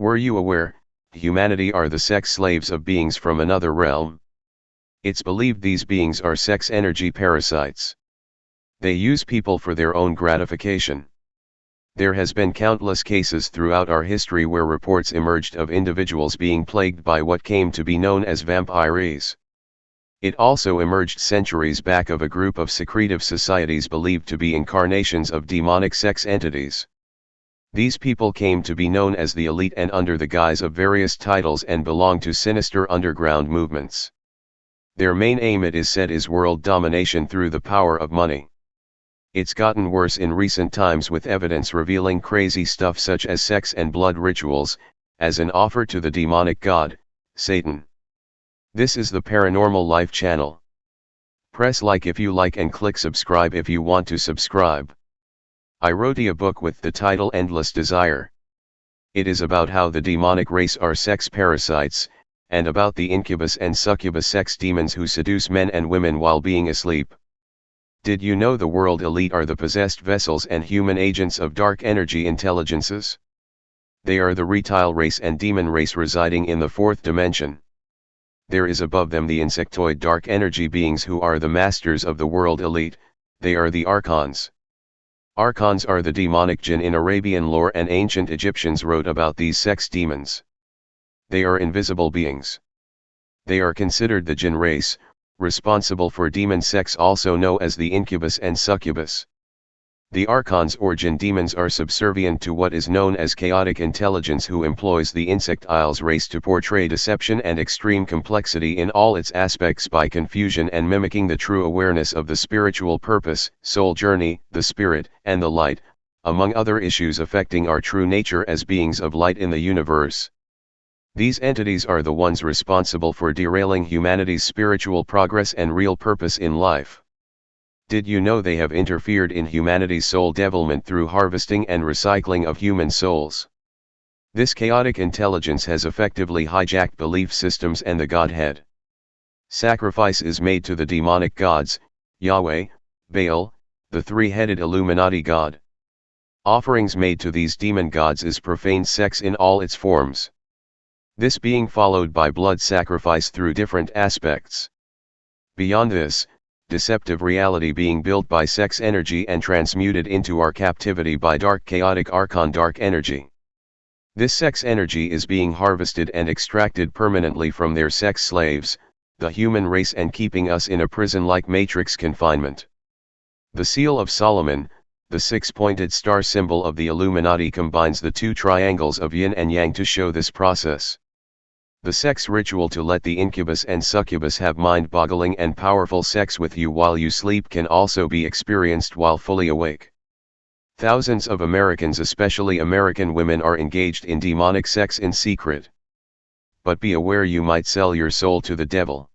Were you aware, humanity are the sex slaves of beings from another realm? It's believed these beings are sex energy parasites. They use people for their own gratification. There has been countless cases throughout our history where reports emerged of individuals being plagued by what came to be known as vampires. It also emerged centuries back of a group of secretive societies believed to be incarnations of demonic sex entities. These people came to be known as the elite and under the guise of various titles and belong to sinister underground movements. Their main aim it is said is world domination through the power of money. It's gotten worse in recent times with evidence revealing crazy stuff such as sex and blood rituals, as an offer to the demonic god, Satan. This is the Paranormal Life channel. Press like if you like and click subscribe if you want to subscribe. I wrote a book with the title Endless Desire. It is about how the demonic race are sex parasites, and about the incubus and succubus sex demons who seduce men and women while being asleep. Did you know the world elite are the possessed vessels and human agents of dark energy intelligences? They are the reptile race and demon race residing in the fourth dimension. There is above them the insectoid dark energy beings who are the masters of the world elite, they are the archons. Archons are the demonic jinn in Arabian lore and ancient Egyptians wrote about these sex demons. They are invisible beings. They are considered the jinn race, responsible for demon sex also known as the incubus and succubus. The archons or jinn demons are subservient to what is known as chaotic intelligence who employs the insectiles race to portray deception and extreme complexity in all its aspects by confusion and mimicking the true awareness of the spiritual purpose, soul journey, the spirit, and the light, among other issues affecting our true nature as beings of light in the universe. These entities are the ones responsible for derailing humanity's spiritual progress and real purpose in life. Did you know they have interfered in humanity's soul devilment through harvesting and recycling of human souls? This chaotic intelligence has effectively hijacked belief systems and the Godhead. Sacrifice is made to the demonic gods, Yahweh, Baal, the three-headed Illuminati god. Offerings made to these demon gods is profane sex in all its forms this being followed by blood sacrifice through different aspects. Beyond this, deceptive reality being built by sex energy and transmuted into our captivity by dark chaotic archon dark energy. This sex energy is being harvested and extracted permanently from their sex slaves, the human race and keeping us in a prison-like matrix confinement. The Seal of Solomon, the six-pointed star symbol of the Illuminati combines the two triangles of yin and yang to show this process. The sex ritual to let the incubus and succubus have mind-boggling and powerful sex with you while you sleep can also be experienced while fully awake. Thousands of Americans especially American women are engaged in demonic sex in secret. But be aware you might sell your soul to the devil.